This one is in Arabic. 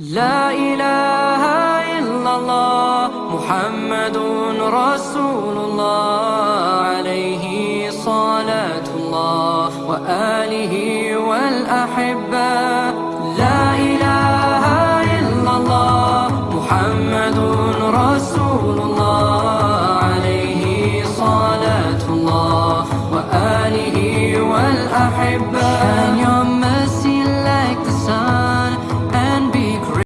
لا إله إلا الله محمد رسول الله عليه صلاة الله وآله والأحبة. لا إله إلا الله محمد رسول الله عليه صلاة الله وآله والأحبة.